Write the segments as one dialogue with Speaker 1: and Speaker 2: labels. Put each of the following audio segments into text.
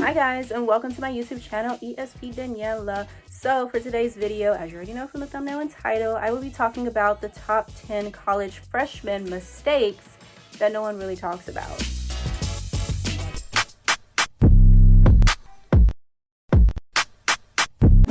Speaker 1: Hi guys and welcome to my YouTube channel ESP Daniela. So for today's video, as you already know from the thumbnail and title, I will be talking about the top 10 college freshman mistakes that no one really talks about.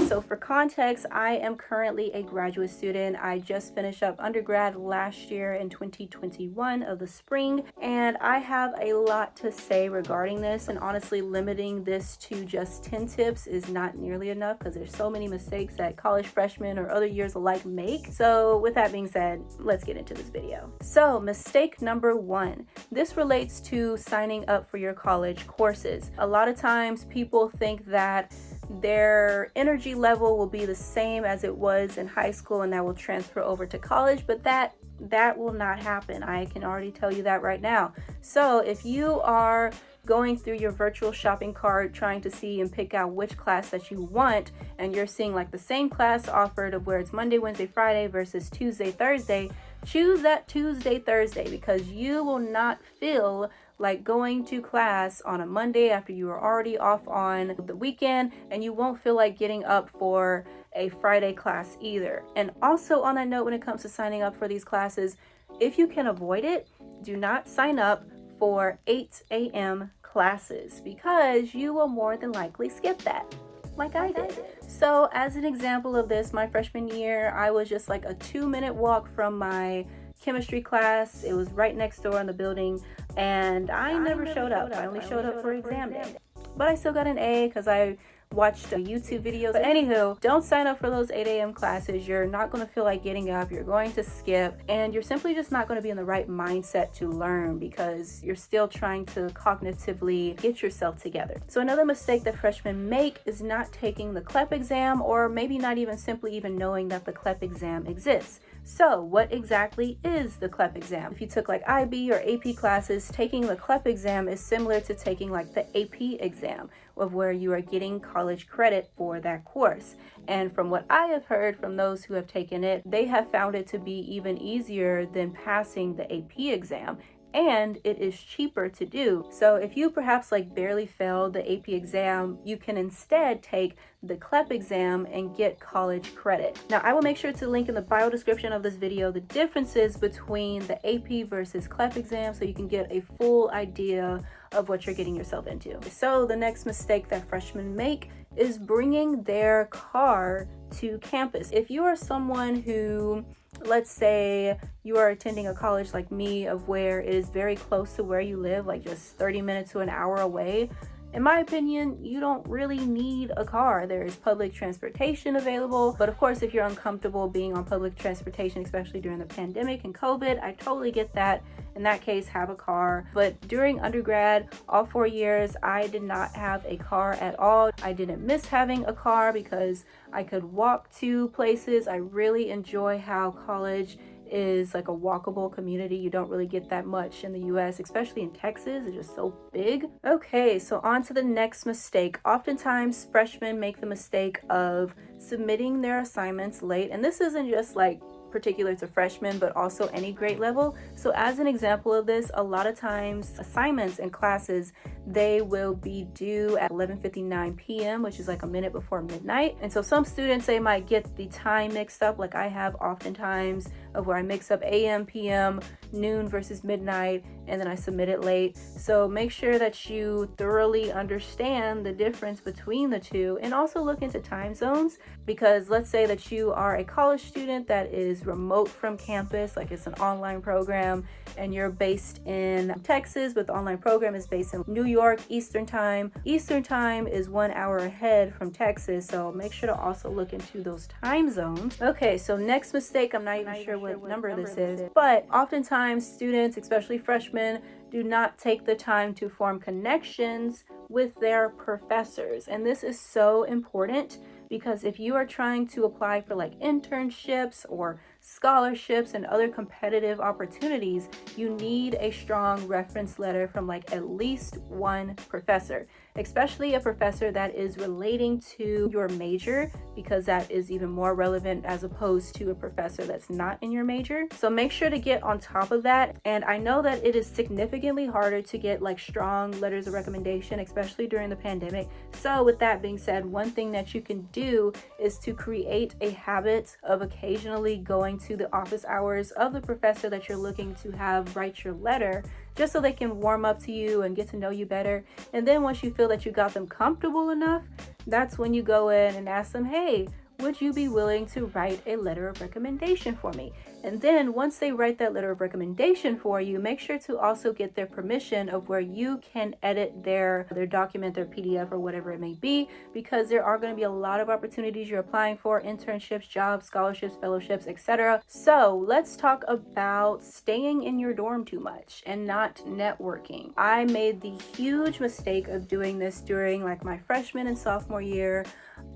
Speaker 1: So for context, I am currently a graduate student. I just finished up undergrad last year in 2021 of the spring, and I have a lot to say regarding this. And honestly, limiting this to just 10 tips is not nearly enough because there's so many mistakes that college freshmen or other years alike make. So with that being said, let's get into this video. So mistake number one, this relates to signing up for your college courses. A lot of times people think that their energy level will be the same as it was in high school and that will transfer over to college but that that will not happen. I can already tell you that right now. So if you are going through your virtual shopping cart trying to see and pick out which class that you want and you're seeing like the same class offered of where it's monday wednesday friday versus tuesday thursday choose that tuesday thursday because you will not feel like going to class on a Monday after you are already off on the weekend and you won't feel like getting up for a Friday class either. And also on that note, when it comes to signing up for these classes, if you can avoid it, do not sign up for 8 a.m. classes because you will more than likely skip that like I did. So as an example of this, my freshman year, I was just like a two minute walk from my chemistry class. It was right next door in the building and I, I never, never showed, up. up. I only showed, showed up for exam day. But I still got an A because I watched a YouTube videos. But anywho, don't sign up for those 8 a.m. classes. You're not going to feel like getting up. You're going to skip and you're simply just not going to be in the right mindset to learn because you're still trying to cognitively get yourself together. So another mistake that freshmen make is not taking the CLEP exam or maybe not even simply even knowing that the CLEP exam exists. So what exactly is the CLEP exam? If you took like IB or AP classes, taking the CLEP exam is similar to taking like the AP exam of where you are getting college credit for that course. And from what I have heard from those who have taken it, they have found it to be even easier than passing the AP exam and it is cheaper to do. So if you perhaps like barely failed the AP exam, you can instead take the CLEP exam and get college credit. Now I will make sure to link in the bio description of this video the differences between the AP versus CLEP exam so you can get a full idea of what you're getting yourself into. So the next mistake that freshmen make is bringing their car to campus. If you are someone who let's say you are attending a college like me of where it is very close to where you live like just 30 minutes to an hour away in my opinion, you don't really need a car. There is public transportation available, but of course, if you're uncomfortable being on public transportation, especially during the pandemic and COVID, I totally get that. In that case, have a car. But during undergrad, all four years, I did not have a car at all. I didn't miss having a car because I could walk to places. I really enjoy how college is like a walkable community. You don't really get that much in the US, especially in Texas. It's just so big. Okay, so on to the next mistake. Oftentimes, freshmen make the mistake of submitting their assignments late. And this isn't just like particular to freshmen, but also any grade level. So as an example of this, a lot of times assignments and classes, they will be due at 11.59 p.m., which is like a minute before midnight. And so some students, they might get the time mixed up like I have oftentimes of where I mix up AM, PM, noon versus midnight, and then I submit it late. So make sure that you thoroughly understand the difference between the two and also look into time zones because let's say that you are a college student that is remote from campus, like it's an online program, and you're based in Texas, but the online program is based in New York Eastern Time. Eastern Time is one hour ahead from Texas, so make sure to also look into those time zones. Okay, so next mistake, I'm not even sure what, what number, number this is, is, but oftentimes students, especially freshmen, do not take the time to form connections with their professors. And this is so important because if you are trying to apply for like internships or scholarships and other competitive opportunities, you need a strong reference letter from like at least one professor, especially a professor that is relating to your major because that is even more relevant as opposed to a professor that's not in your major. So make sure to get on top of that. And I know that it is significantly harder to get like strong letters of recommendation, especially during the pandemic. So with that being said, one thing that you can do is to create a habit of occasionally going to the office hours of the professor that you're looking to have write your letter just so they can warm up to you and get to know you better. And then once you feel that you got them comfortable enough, that's when you go in and ask them, hey, would you be willing to write a letter of recommendation for me? And then once they write that letter of recommendation for you, make sure to also get their permission of where you can edit their, their document, their PDF or whatever it may be, because there are going to be a lot of opportunities you're applying for, internships, jobs, scholarships, fellowships, etc. So let's talk about staying in your dorm too much and not networking. I made the huge mistake of doing this during like my freshman and sophomore year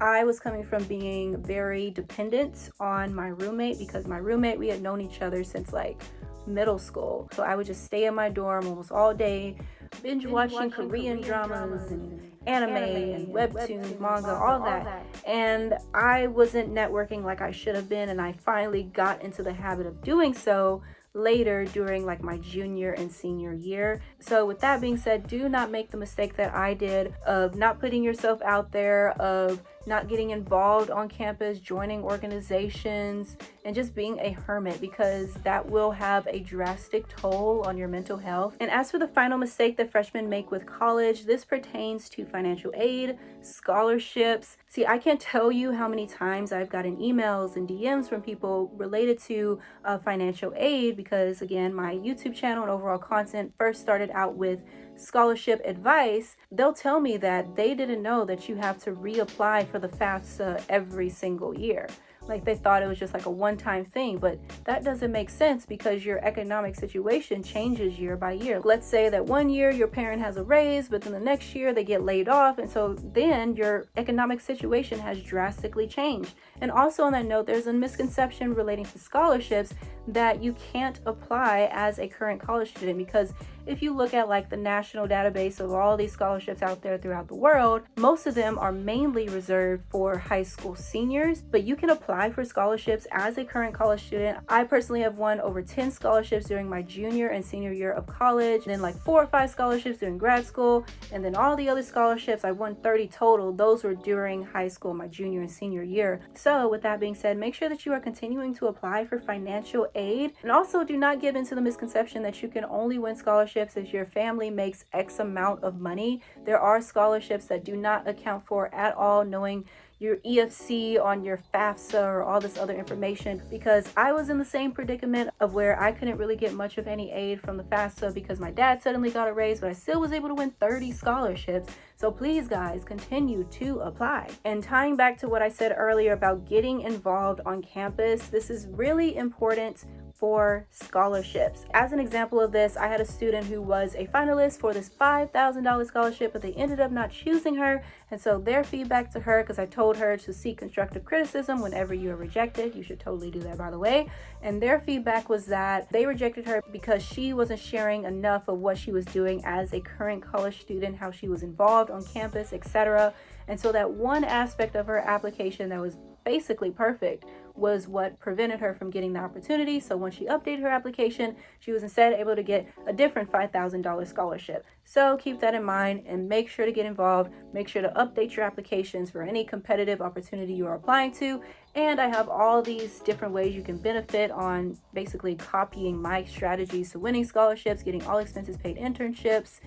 Speaker 1: I was coming from being very dependent on my roommate because my roommate, we had known each other since like middle school. So I would just stay in my dorm almost all day, binge, binge watching, watching Korean, Korean dramas, and anime, anime and webtoons, webtoons manga, all that. that. And I wasn't networking like I should have been. And I finally got into the habit of doing so later during like my junior and senior year. So with that being said, do not make the mistake that I did of not putting yourself out there, of not getting involved on campus, joining organizations, and just being a hermit because that will have a drastic toll on your mental health. And as for the final mistake that freshmen make with college, this pertains to financial aid, scholarships. See, I can't tell you how many times I've gotten emails and DMs from people related to uh, financial aid because, again, my YouTube channel and overall content first started out with scholarship advice, they'll tell me that they didn't know that you have to reapply for the FAFSA every single year. Like they thought it was just like a one-time thing but that doesn't make sense because your economic situation changes year by year. Let's say that one year your parent has a raise but then the next year they get laid off and so then your economic situation has drastically changed. And also on that note there's a misconception relating to scholarships that you can't apply as a current college student because if you look at like the national database of all these scholarships out there throughout the world, most of them are mainly reserved for high school seniors, but you can apply for scholarships as a current college student. I personally have won over 10 scholarships during my junior and senior year of college, then like four or five scholarships during grad school, and then all the other scholarships, I won 30 total. Those were during high school, my junior and senior year. So with that being said, make sure that you are continuing to apply for financial aid. And also do not give into the misconception that you can only win scholarships if your family makes X amount of money. There are scholarships that do not account for at all knowing your EFC on your FAFSA or all this other information because I was in the same predicament of where I couldn't really get much of any aid from the FAFSA because my dad suddenly got a raise, but I still was able to win 30 scholarships. So please guys, continue to apply. And tying back to what I said earlier about getting involved on campus, this is really important for scholarships. As an example of this, I had a student who was a finalist for this $5,000 scholarship, but they ended up not choosing her. And so their feedback to her, because I told her to seek constructive criticism whenever you are rejected, you should totally do that by the way. And their feedback was that they rejected her because she wasn't sharing enough of what she was doing as a current college student, how she was involved on campus, etc. And so that one aspect of her application that was basically perfect was what prevented her from getting the opportunity. So when she updated her application, she was instead able to get a different $5,000 scholarship. So keep that in mind and make sure to get involved. Make sure to update your applications for any competitive opportunity you are applying to. And I have all these different ways you can benefit on basically copying my strategies to winning scholarships, getting all expenses paid internships,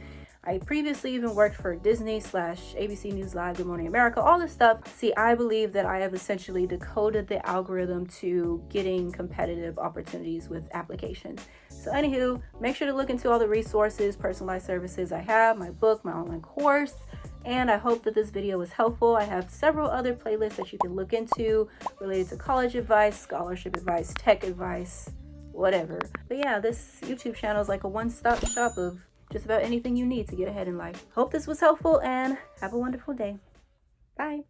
Speaker 1: I previously even worked for Disney slash ABC News Live, Good Morning America, all this stuff. See, I believe that I have essentially decoded the algorithm to getting competitive opportunities with applications. So anywho, make sure to look into all the resources, personalized services I have, my book, my online course, and I hope that this video was helpful. I have several other playlists that you can look into related to college advice, scholarship advice, tech advice, whatever. But yeah, this YouTube channel is like a one-stop shop of just about anything you need to get ahead in life. Hope this was helpful and have a wonderful day. Bye.